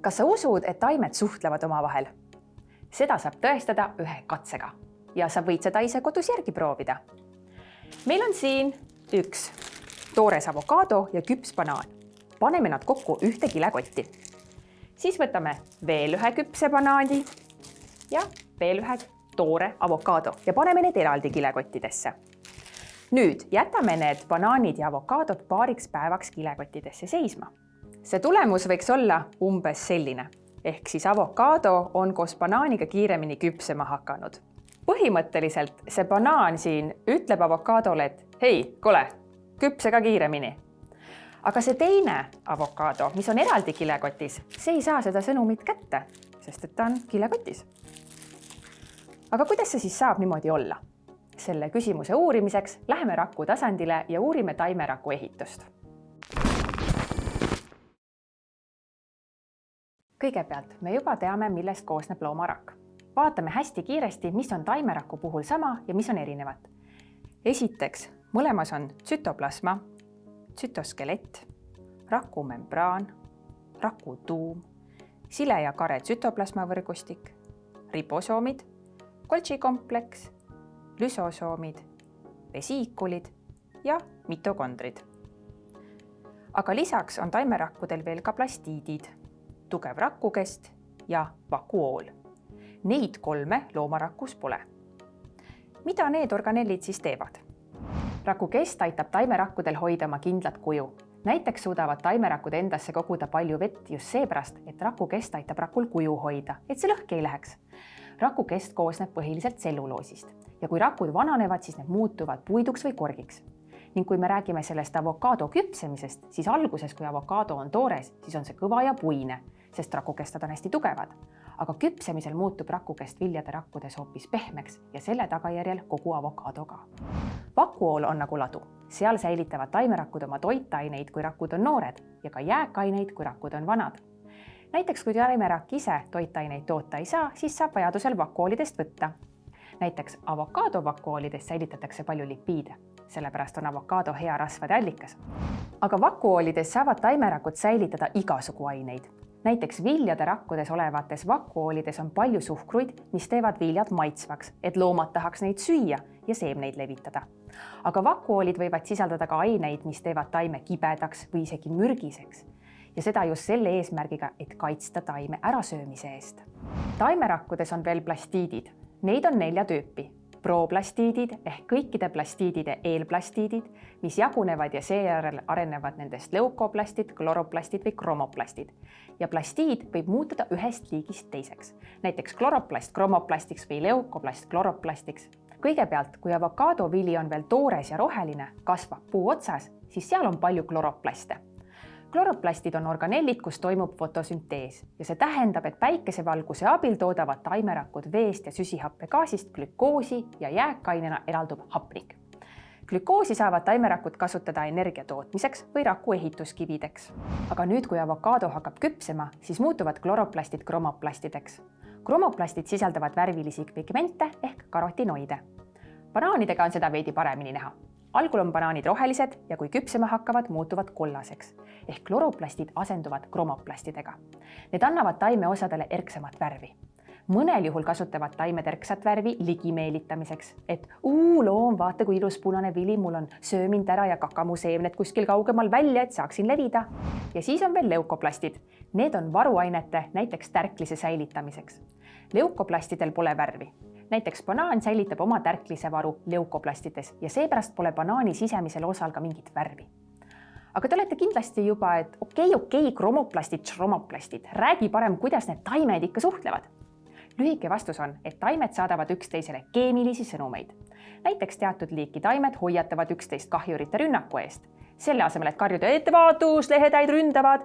kas sa usud, et taimed suhtlevad omavahel? seda saab tõestada ühe katsega ja sa võid seda ise kodus järgi proovida. meil on siin üks toores avokaado ja küps banaan. paneme nad kokku ühte kilekotti. siis võtame veel ühe küpse banaani ja veel ühe toore avokaado ja paneme need eraldi kilekottidesse. nüüd jätame need banaanid ja avokaadod paariks päevaks kilekottidesse seisma see tulemus võiks olla umbes selline, ehk siis avokaado on koos banaaniga kiiremini küpsema hakanud. põhimõtteliselt see banaan siin ütleb avokaadole, et hei, kuule, küpse ka kiiremini. aga see teine avokaado, mis on eraldi kilekotis, see ei saa seda sõnumit kätte, sest et ta on kilekotis. aga kuidas see siis saab niimoodi olla? selle küsimuse uurimiseks läheme raku tasandile ja uurime taimeraku ehitust kõigepealt me juba teame, millest koosneb loomarakk. vaatame hästi kiiresti, mis on taimeraku puhul sama ja mis on erinevad. esiteks, mõlemas on tsütoplasma, tsütoskelett, rakumembraan, rakutuum, sile ja kare tsütoplasma võrgustik, ribosoomid, Golgi kompleks, lüsosoomid, vesiikulid ja mitokondrid. aga lisaks on taimerakkudel veel ka plastiidid tugev rakukest ja vakuool. Neid kolme loomarakus pole. mida need organellid siis teevad? rakukest aitab taimerakkudel hoida oma kindlat kuju. näiteks suudavad taimerakud endasse koguda palju vett just seepärast, et rakukest aitab rakul kuju hoida, et see lõhki ei läheks. rakukest koosneb põhiliselt tselluloosist ja kui rakud vananevad, siis need muutuvad puiduks või korgiks ning kui me räägime sellest avokaado küpsemisest, siis alguses, kui avokaado on toores, siis on see kõva ja puine sest rakukestad on hästi tugevad. aga küpsemisel muutub rakukest viljade rakkudes hoopis pehmeks ja selle tagajärjel kogu avokaado ka. vakuool on nagu ladu, seal säilitavad taimerakud oma toitaineid, kui rakud on noored ja ka jääkaineid, kui rakud on vanad näiteks kui taimerakk ise toitaineid toota ei saa, siis saab vajadusel vakuoolidest võtta. näiteks avokaado vakuoolides säilitatakse palju lipiide, sellepärast on avokaado hea rasvade allikas. aga vakuoolides saavad taimerakud säilitada igasugu aineid näiteks viljade rakkudes olevates vakuoolides on palju suhkruid, mis teevad viljad maitsvaks, et loomad tahaks neid süüa ja seemneid levitada. aga vakuoolid võivad sisaldada ka aineid, mis teevad taime kibedaks või isegi mürgiseks ja seda just selle eesmärgiga, et kaitsta taime ärasöömise eest. taimerakkudes on veel plastiidid, neid on nelja tüüpi proplastiidid ehk kõikide plastiidide eelplastiidid, mis jagunevad ja seejärel arenevad nendest leukoplastid, kloroplastid või kromoplastid. ja plastiid võib muutuda ühest liigist teiseks, näiteks kloroplast kromoplastiks või leukoplast kloroplastiks. kõigepealt, kui avokaadovili on veel toores ja roheline, kasvab puu otsas, siis seal on palju kloroplaste kloroplastid on organellid, kus toimub fotosüntees ja see tähendab, et päikesevalguse abil toodavad taimerakud veest ja süsihappegaasist glükoosi ja jääkainena eraldub hapnik. glükoosi saavad taimerakud kasutada energia tootmiseks või raku ehituskivideks. aga nüüd, kui avokaado hakkab küpsema, siis muutuvad kloroplastid kromoplastideks. kromoplastid sisaldavad värvilisi pigmente ehk karotinoide. banaanidega on seda veidi paremini näha algul on banaanid rohelised ja kui küpsema hakkavad, muutuvad kollaseks ehk kloroplastid asenduvad kromoplastidega. Need annavad taimeosadele erksamat värvi. mõnel juhul kasutavad taimed erksat värvi ligi meelitamiseks, et uu loom, vaata kui ilus punane vili, mul on, söö mind ära ja kaka mu seemned kuskil kaugemal välja, et saaksin levida. ja siis on veel leukoplastid. Need on varuainete, näiteks tärklise säilitamiseks. leukoplastidel pole värvi näiteks banaan säilitab oma tärklisevaru leukoplastides ja seepärast pole banaani sisemisel osal ka mingit värvi. aga te olete kindlasti juba, et okei okay,, okei okay,, kromoplastid, šromoplastid, räägi parem, kuidas need taimed ikka suhtlevad. lühike vastus on, et taimed saadavad üksteisele keemilisi sõnumeid. näiteks teatud liiki taimed hoiatavad üksteist kahjurite rünnaku eest. selle asemel, et karjuda ettevaatus, lehetäid ründavad,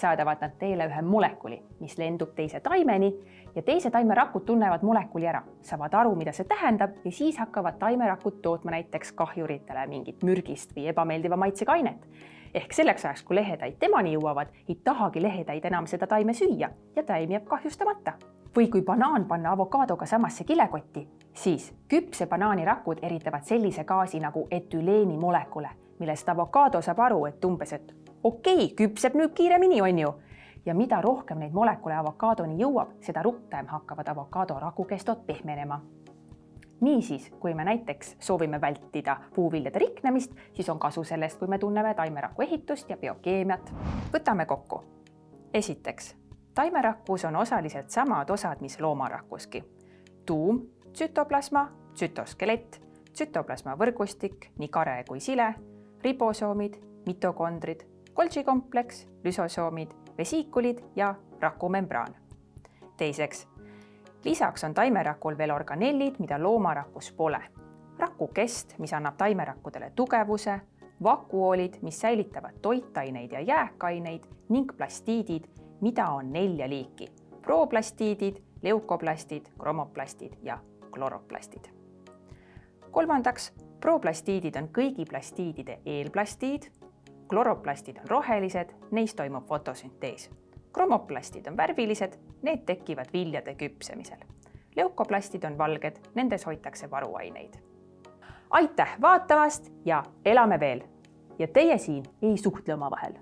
saadavad nad teele ühe molekuli, mis lendub teise taimeni ja teise taimerakud tunnevad molekuli ära, saavad aru, mida see tähendab ja siis hakkavad taimerakud tootma näiteks kahjuritele mingit mürgist või ebameeldiva maitsega ainet. ehk selleks ajaks, kui lehetäid temani jõuavad, ei tahagi lehetäid enam seda taime süüa ja taim jääb kahjustamata. või kui banaan panna avokaadoga samasse kilekotti, siis küpse banaani rakud eritavad sellise gaasi nagu etüleeni molekule, millest avokaado saab aru, et umbes, et okei küpseb nüüd kiiremini, on ju ja mida rohkem neid molekule avokaadoni jõuab, seda rutem hakkavad avokaado rakukestod pehmenema niisiis, kui me näiteks soovime vältida puuviljade riknemist, siis on kasu sellest, kui me tunneme taimeraku ehitust ja biokeemiat. võtame kokku. esiteks, taimerakus on osaliselt samad osad, mis loomarakuski. tuum, tsütoplasma, tsütoskelett, tsütoplasma võrgustik, nii kare kui sile, ribosoomid, mitokondrid, Golgi kompleks, lüsosoomid, vesiikulid ja rakumembraan. teiseks lisaks on taimerakul veel organellid, mida loomarakus pole. rakukest, mis annab taimerakkudele tugevuse, vakuoolid, mis säilitavad toitaineid ja jääkaineid ning plastiidid, mida on nelja liiki. proplastiidid, leukoplastid, kromoplastid ja kloroplastid. kolmandaks, proplastiidid on kõigi plastiidide eelplastiid, kloroplastid on rohelised, neis toimub fotosüntees kromoplastid on värvilised, need tekivad viljade küpsemisel. leukoplastid on valged, nendes hoitakse varuaineid. aitäh vaatamast ja elame veel! ja teie siin ei suhtle omavahel